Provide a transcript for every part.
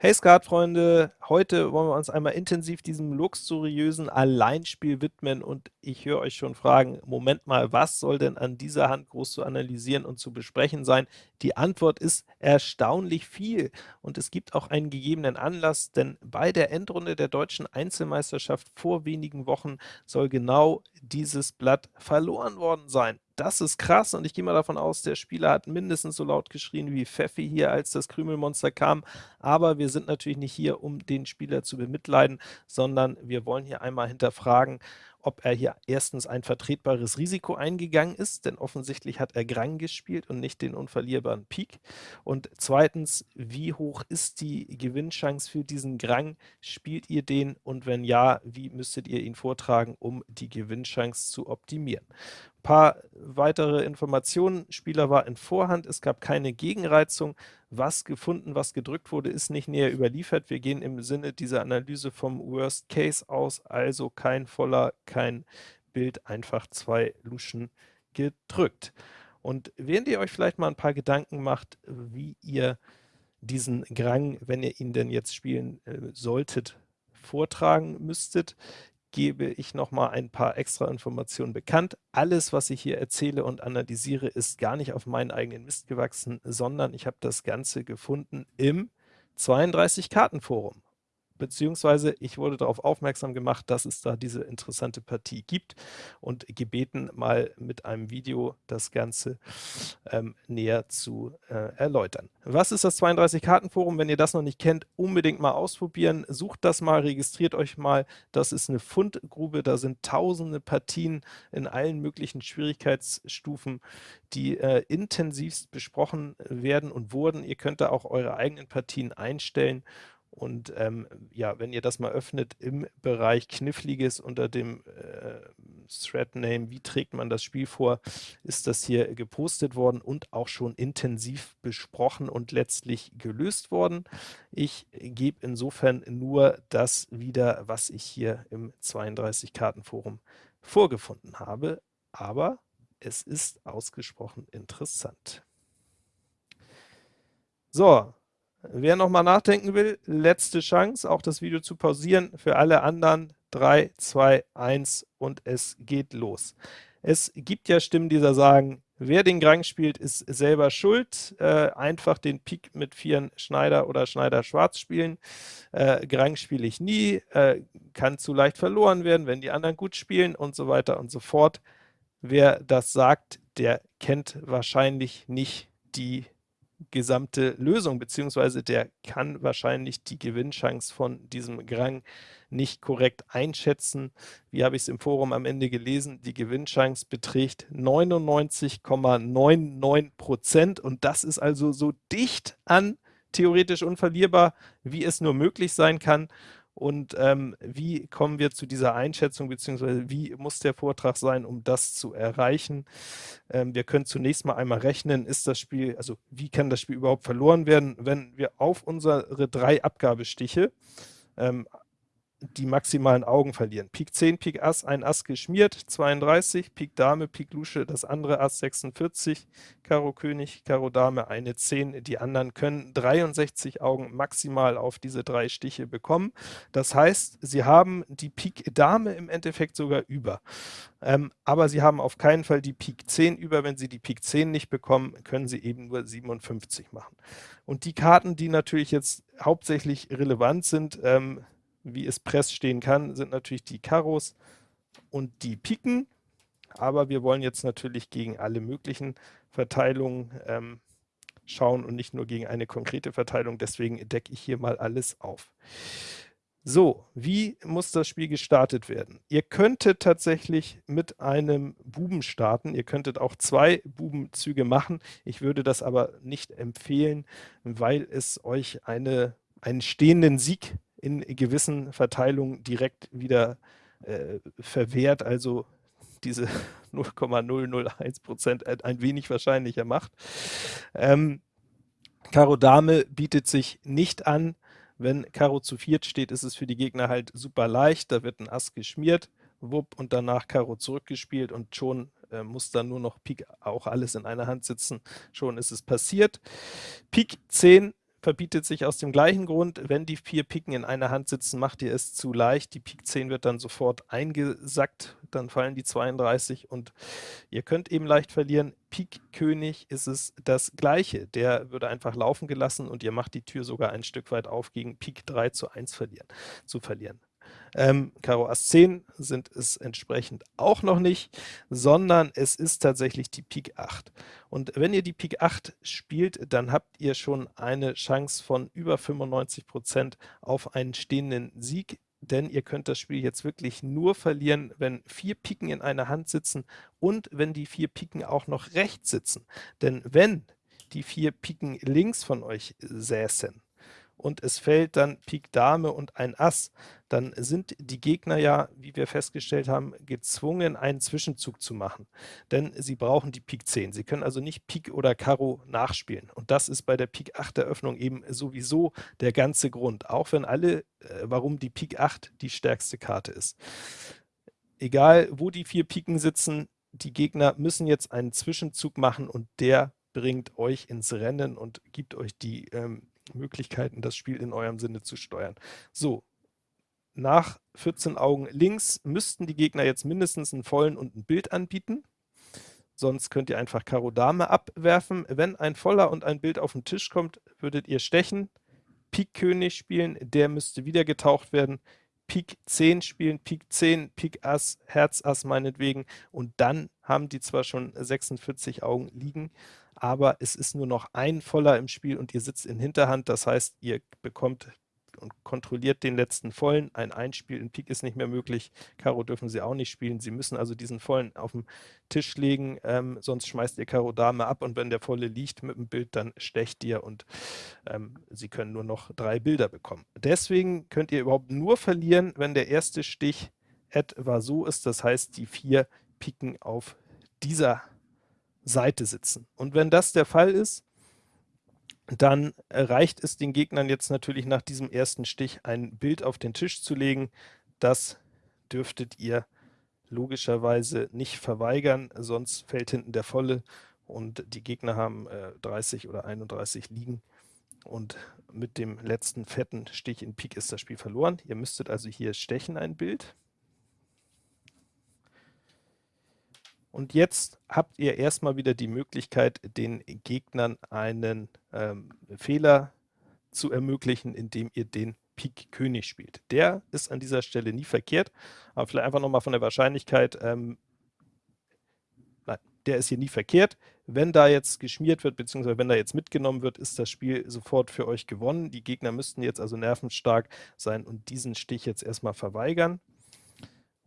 Hey Skatfreunde, heute wollen wir uns einmal intensiv diesem luxuriösen Alleinspiel widmen und ich höre euch schon fragen, Moment mal, was soll denn an dieser Hand groß zu analysieren und zu besprechen sein? Die Antwort ist erstaunlich viel und es gibt auch einen gegebenen Anlass, denn bei der Endrunde der deutschen Einzelmeisterschaft vor wenigen Wochen soll genau dieses Blatt verloren worden sein. Das ist krass und ich gehe mal davon aus, der Spieler hat mindestens so laut geschrien wie Pfeffi hier, als das Krümelmonster kam, aber wir sind natürlich nicht hier, um den Spieler zu bemitleiden, sondern wir wollen hier einmal hinterfragen, ob er hier erstens ein vertretbares Risiko eingegangen ist, denn offensichtlich hat er Grang gespielt und nicht den unverlierbaren Pik. Und zweitens, wie hoch ist die Gewinnchance für diesen Grang? Spielt ihr den und wenn ja, wie müsstet ihr ihn vortragen, um die Gewinnchance zu optimieren? Paar weitere Informationen. Spieler war in Vorhand, es gab keine Gegenreizung. Was gefunden, was gedrückt wurde, ist nicht näher überliefert. Wir gehen im Sinne dieser Analyse vom Worst Case aus, also kein voller, kein Bild, einfach zwei Luschen gedrückt. Und während ihr euch vielleicht mal ein paar Gedanken macht, wie ihr diesen Grang, wenn ihr ihn denn jetzt spielen äh, solltet, vortragen müsstet, gebe ich noch mal ein paar extra Informationen bekannt. Alles, was ich hier erzähle und analysiere, ist gar nicht auf meinen eigenen Mist gewachsen, sondern ich habe das Ganze gefunden im 32-Karten-Forum beziehungsweise ich wurde darauf aufmerksam gemacht, dass es da diese interessante Partie gibt und gebeten, mal mit einem Video das Ganze ähm, näher zu äh, erläutern. Was ist das 32-Karten-Forum? Wenn ihr das noch nicht kennt, unbedingt mal ausprobieren. Sucht das mal, registriert euch mal. Das ist eine Fundgrube, da sind tausende Partien in allen möglichen Schwierigkeitsstufen, die äh, intensivst besprochen werden und wurden. Ihr könnt da auch eure eigenen Partien einstellen und ähm, ja, wenn ihr das mal öffnet im Bereich Kniffliges unter dem äh, Thread-Name, wie trägt man das Spiel vor, ist das hier gepostet worden und auch schon intensiv besprochen und letztlich gelöst worden. Ich gebe insofern nur das wieder, was ich hier im 32-Karten-Forum vorgefunden habe, aber es ist ausgesprochen interessant. So, Wer nochmal nachdenken will, letzte Chance, auch das Video zu pausieren. Für alle anderen 3, 2, 1 und es geht los. Es gibt ja Stimmen, die da sagen, wer den Grang spielt, ist selber schuld. Äh, einfach den Pik mit Vieren Schneider oder Schneider Schwarz spielen. Äh, Grang spiele ich nie, äh, kann zu leicht verloren werden, wenn die anderen gut spielen und so weiter und so fort. Wer das sagt, der kennt wahrscheinlich nicht die gesamte Lösung, beziehungsweise der kann wahrscheinlich die Gewinnchance von diesem Grang nicht korrekt einschätzen. Wie habe ich es im Forum am Ende gelesen? Die Gewinnchance beträgt 99,99 Prozent und das ist also so dicht an theoretisch unverlierbar, wie es nur möglich sein kann und ähm, wie kommen wir zu dieser Einschätzung, beziehungsweise wie muss der Vortrag sein, um das zu erreichen. Ähm, wir können zunächst mal einmal rechnen, ist das Spiel, also wie kann das Spiel überhaupt verloren werden, wenn wir auf unsere drei Abgabestiche ähm, die maximalen Augen verlieren. Pik 10, Pik Ass, ein Ass geschmiert, 32, Pik Dame, Pik Lusche, das andere Ass 46, Karo König, Karo Dame, eine 10. Die anderen können 63 Augen maximal auf diese drei Stiche bekommen. Das heißt, sie haben die Pik Dame im Endeffekt sogar über. Ähm, aber sie haben auf keinen Fall die Pik 10 über. Wenn sie die Pik 10 nicht bekommen, können sie eben nur 57 machen. Und die Karten, die natürlich jetzt hauptsächlich relevant sind, ähm, wie es Press stehen kann, sind natürlich die Karos und die Piken. Aber wir wollen jetzt natürlich gegen alle möglichen Verteilungen ähm, schauen und nicht nur gegen eine konkrete Verteilung. Deswegen decke ich hier mal alles auf. So, wie muss das Spiel gestartet werden? Ihr könntet tatsächlich mit einem Buben starten. Ihr könntet auch zwei Bubenzüge machen. Ich würde das aber nicht empfehlen, weil es euch eine, einen stehenden Sieg in gewissen Verteilungen direkt wieder äh, verwehrt, also diese 0,001 Prozent ein wenig wahrscheinlicher macht. Ähm, Karo Dame bietet sich nicht an. Wenn Karo zu viert steht, ist es für die Gegner halt super leicht. Da wird ein Ass geschmiert, wupp, und danach Karo zurückgespielt und schon äh, muss dann nur noch Pik auch alles in einer Hand sitzen. Schon ist es passiert. Pik 10 verbietet sich aus dem gleichen Grund, wenn die vier Piken in einer Hand sitzen, macht ihr es zu leicht, die Pik 10 wird dann sofort eingesackt, dann fallen die 32 und ihr könnt eben leicht verlieren. Pik König ist es das gleiche, der würde einfach laufen gelassen und ihr macht die Tür sogar ein Stück weit auf, gegen Pik 3 zu 1 verlieren, zu verlieren. Ähm, Karo Ass 10 sind es entsprechend auch noch nicht, sondern es ist tatsächlich die Pik 8. Und wenn ihr die Pik 8 spielt, dann habt ihr schon eine Chance von über 95% auf einen stehenden Sieg, denn ihr könnt das Spiel jetzt wirklich nur verlieren, wenn vier Piken in einer Hand sitzen und wenn die vier Piken auch noch rechts sitzen. Denn wenn die vier Piken links von euch säßen, und es fällt dann Pik Dame und ein Ass, dann sind die Gegner ja, wie wir festgestellt haben, gezwungen, einen Zwischenzug zu machen. Denn sie brauchen die Pik 10. Sie können also nicht Pik oder Karo nachspielen. Und das ist bei der Pik 8 Eröffnung eben sowieso der ganze Grund. Auch wenn alle, äh, warum die Pik 8 die stärkste Karte ist. Egal, wo die vier Piken sitzen, die Gegner müssen jetzt einen Zwischenzug machen und der bringt euch ins Rennen und gibt euch die ähm, Möglichkeiten, das Spiel in eurem Sinne zu steuern. So, nach 14 Augen links müssten die Gegner jetzt mindestens einen vollen und ein Bild anbieten. Sonst könnt ihr einfach Karo Dame abwerfen. Wenn ein voller und ein Bild auf den Tisch kommt, würdet ihr stechen, Pik König spielen, der müsste wieder getaucht werden, Pik 10 spielen, Pik 10, Pik Ass, Herz Ass meinetwegen und dann haben die zwar schon 46 Augen liegen, aber es ist nur noch ein voller im Spiel und ihr sitzt in Hinterhand, das heißt, ihr bekommt und kontrolliert den letzten vollen. Ein Einspiel in Pik ist nicht mehr möglich. Karo dürfen sie auch nicht spielen. Sie müssen also diesen vollen auf den Tisch legen, ähm, sonst schmeißt ihr Karo Dame ab und wenn der volle liegt mit dem Bild, dann stecht ihr und ähm, sie können nur noch drei Bilder bekommen. Deswegen könnt ihr überhaupt nur verlieren, wenn der erste Stich etwa so ist, das heißt die vier Piken auf dieser Seite sitzen. Und wenn das der Fall ist, dann reicht es den Gegnern jetzt natürlich nach diesem ersten Stich ein Bild auf den Tisch zu legen. Das dürftet ihr logischerweise nicht verweigern, sonst fällt hinten der Volle und die Gegner haben äh, 30 oder 31 liegen und mit dem letzten fetten Stich in Pik ist das Spiel verloren. Ihr müsstet also hier stechen ein Bild. Und jetzt habt ihr erstmal wieder die Möglichkeit, den Gegnern einen ähm, Fehler zu ermöglichen, indem ihr den Pik König spielt. Der ist an dieser Stelle nie verkehrt, aber vielleicht einfach nochmal von der Wahrscheinlichkeit, ähm, nein, der ist hier nie verkehrt. Wenn da jetzt geschmiert wird, beziehungsweise wenn da jetzt mitgenommen wird, ist das Spiel sofort für euch gewonnen. Die Gegner müssten jetzt also nervenstark sein und diesen Stich jetzt erstmal verweigern.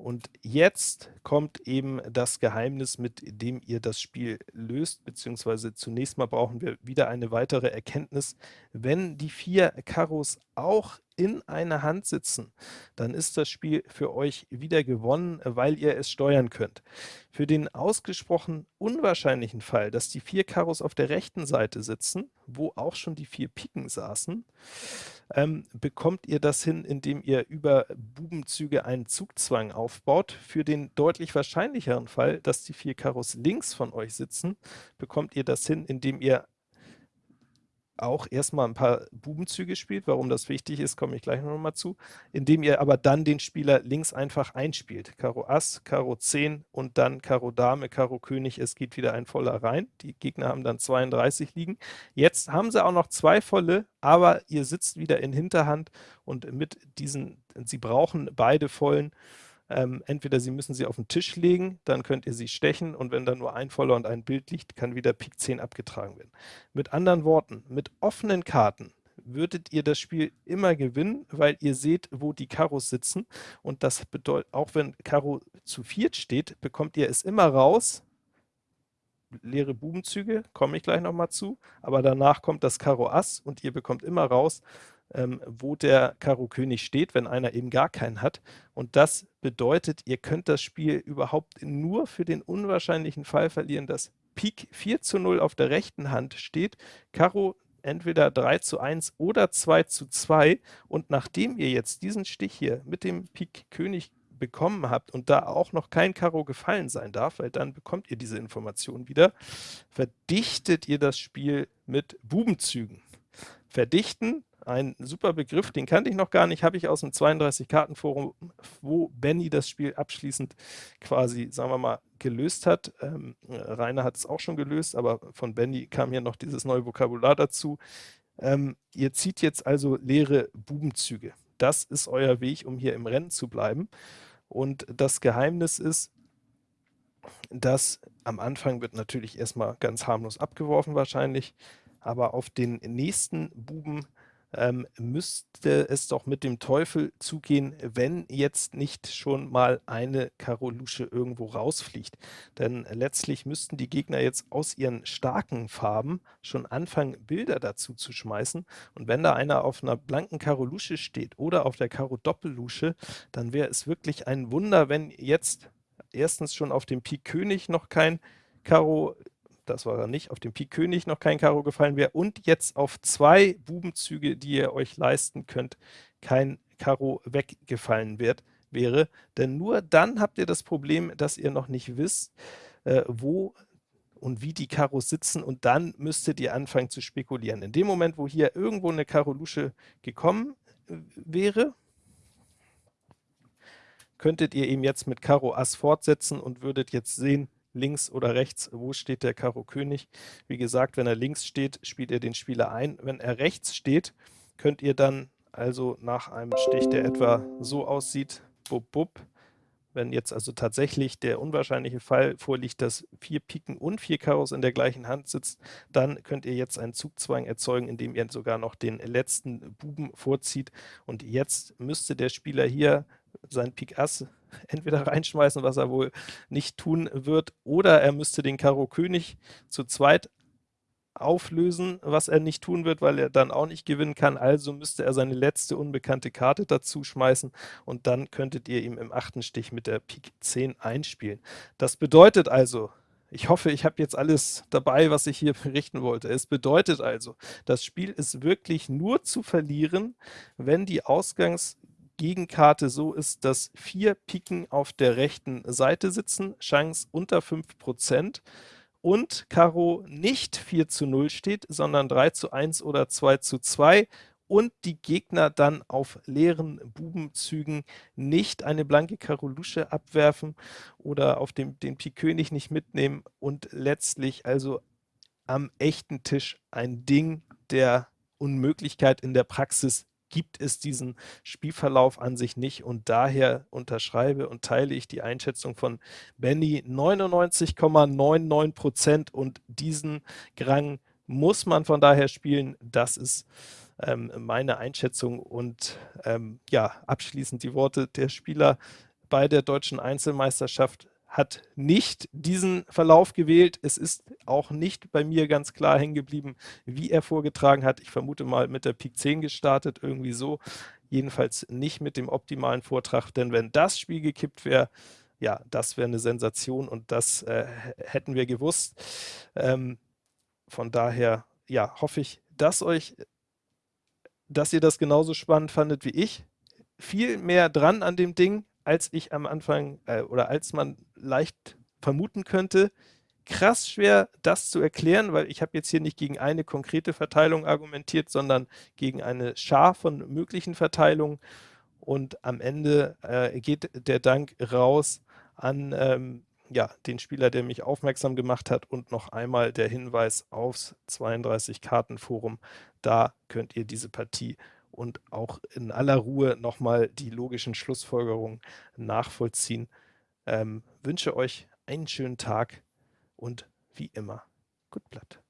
Und jetzt kommt eben das Geheimnis, mit dem ihr das Spiel löst, beziehungsweise zunächst mal brauchen wir wieder eine weitere Erkenntnis. Wenn die vier Karos auch in einer Hand sitzen, dann ist das Spiel für euch wieder gewonnen, weil ihr es steuern könnt. Für den ausgesprochen unwahrscheinlichen Fall, dass die vier Karos auf der rechten Seite sitzen, wo auch schon die vier Piken saßen, ähm, bekommt ihr das hin, indem ihr über Bubenzüge einen Zugzwang aufbaut. Für den deutlich wahrscheinlicheren Fall, dass die vier Karos links von euch sitzen, bekommt ihr das hin, indem ihr auch erstmal ein paar Bubenzüge spielt. Warum das wichtig ist, komme ich gleich noch mal zu. Indem ihr aber dann den Spieler links einfach einspielt. Karo Ass, Karo 10 und dann Karo Dame, Karo König. Es geht wieder ein voller rein. Die Gegner haben dann 32 liegen. Jetzt haben sie auch noch zwei volle, aber ihr sitzt wieder in Hinterhand und mit diesen, sie brauchen beide vollen. Ähm, entweder Sie müssen sie auf den Tisch legen, dann könnt ihr sie stechen und wenn da nur ein Voller und ein Bild liegt, kann wieder Pik 10 abgetragen werden. Mit anderen Worten, mit offenen Karten würdet ihr das Spiel immer gewinnen, weil ihr seht, wo die Karos sitzen. Und das bedeutet, auch wenn Karo zu viert steht, bekommt ihr es immer raus, leere Bubenzüge, komme ich gleich nochmal zu, aber danach kommt das Karo Ass und ihr bekommt immer raus, ähm, wo der Karo König steht, wenn einer eben gar keinen hat. Und das bedeutet, ihr könnt das Spiel überhaupt nur für den unwahrscheinlichen Fall verlieren, dass Pik 4 zu 0 auf der rechten Hand steht, Karo entweder 3 zu 1 oder 2 zu 2 und nachdem ihr jetzt diesen Stich hier mit dem Pik König bekommen habt und da auch noch kein Karo gefallen sein darf, weil dann bekommt ihr diese Information wieder, verdichtet ihr das Spiel mit Bubenzügen. verdichten. Ein super Begriff, den kannte ich noch gar nicht, habe ich aus dem 32-Karten-Forum, wo Benny das Spiel abschließend quasi, sagen wir mal, gelöst hat. Ähm, Rainer hat es auch schon gelöst, aber von Benny kam hier noch dieses neue Vokabular dazu. Ähm, ihr zieht jetzt also leere Bubenzüge. Das ist euer Weg, um hier im Rennen zu bleiben. Und das Geheimnis ist, dass am Anfang wird natürlich erstmal ganz harmlos abgeworfen wahrscheinlich, aber auf den nächsten Buben ähm, müsste es doch mit dem Teufel zugehen, wenn jetzt nicht schon mal eine Karo Lusche irgendwo rausfliegt. Denn letztlich müssten die Gegner jetzt aus ihren starken Farben schon anfangen, Bilder dazu zu schmeißen. Und wenn da einer auf einer blanken Karo Lusche steht oder auf der Karo Doppellusche, dann wäre es wirklich ein Wunder, wenn jetzt erstens schon auf dem Pik König noch kein Karo das war er nicht, auf dem Pik König noch kein Karo gefallen wäre und jetzt auf zwei Bubenzüge, die ihr euch leisten könnt, kein Karo weggefallen wird, wäre. Denn nur dann habt ihr das Problem, dass ihr noch nicht wisst, äh, wo und wie die Karos sitzen und dann müsstet ihr anfangen zu spekulieren. In dem Moment, wo hier irgendwo eine Karo Lusche gekommen äh, wäre, könntet ihr eben jetzt mit Karo Ass fortsetzen und würdet jetzt sehen, links oder rechts, wo steht der Karo König. Wie gesagt, wenn er links steht, spielt ihr den Spieler ein. Wenn er rechts steht, könnt ihr dann also nach einem Stich, der etwa so aussieht, bub, bub, wenn jetzt also tatsächlich der unwahrscheinliche Fall vorliegt, dass vier Piken und vier Karos in der gleichen Hand sitzt, dann könnt ihr jetzt einen Zugzwang erzeugen, indem ihr sogar noch den letzten Buben vorzieht. Und jetzt müsste der Spieler hier sein Pik Ass entweder reinschmeißen, was er wohl nicht tun wird, oder er müsste den Karo König zu zweit auflösen, was er nicht tun wird, weil er dann auch nicht gewinnen kann. Also müsste er seine letzte unbekannte Karte dazu schmeißen und dann könntet ihr ihm im achten Stich mit der Pik 10 einspielen. Das bedeutet also, ich hoffe, ich habe jetzt alles dabei, was ich hier berichten wollte. Es bedeutet also, das Spiel ist wirklich nur zu verlieren, wenn die Ausgangs- Gegenkarte so ist, dass vier Piken auf der rechten Seite sitzen, Chance unter 5% und Karo nicht 4 zu 0 steht, sondern 3 zu 1 oder 2 zu 2 und die Gegner dann auf leeren Bubenzügen nicht eine blanke Karo Lusche abwerfen oder auf dem, den Pik König nicht mitnehmen und letztlich also am echten Tisch ein Ding der Unmöglichkeit in der Praxis gibt es diesen Spielverlauf an sich nicht. Und daher unterschreibe und teile ich die Einschätzung von Benny. 99,99% und diesen Grang muss man von daher spielen. Das ist ähm, meine Einschätzung und ähm, ja, abschließend die Worte der Spieler bei der deutschen Einzelmeisterschaft hat nicht diesen Verlauf gewählt. Es ist auch nicht bei mir ganz klar hängen geblieben, wie er vorgetragen hat. Ich vermute mal mit der Pik 10 gestartet, irgendwie so. Jedenfalls nicht mit dem optimalen Vortrag, denn wenn das Spiel gekippt wäre, ja, das wäre eine Sensation und das äh, hätten wir gewusst. Ähm, von daher, ja, hoffe ich, dass euch, dass ihr das genauso spannend fandet wie ich. Viel mehr dran an dem Ding, als ich am Anfang äh, oder als man leicht vermuten könnte. Krass schwer, das zu erklären, weil ich habe jetzt hier nicht gegen eine konkrete Verteilung argumentiert, sondern gegen eine Schar von möglichen Verteilungen. Und am Ende äh, geht der Dank raus an ähm, ja, den Spieler, der mich aufmerksam gemacht hat und noch einmal der Hinweis aufs 32-Karten-Forum. Da könnt ihr diese Partie und auch in aller Ruhe nochmal die logischen Schlussfolgerungen nachvollziehen. Ähm, wünsche euch einen schönen Tag und wie immer, gut Blatt.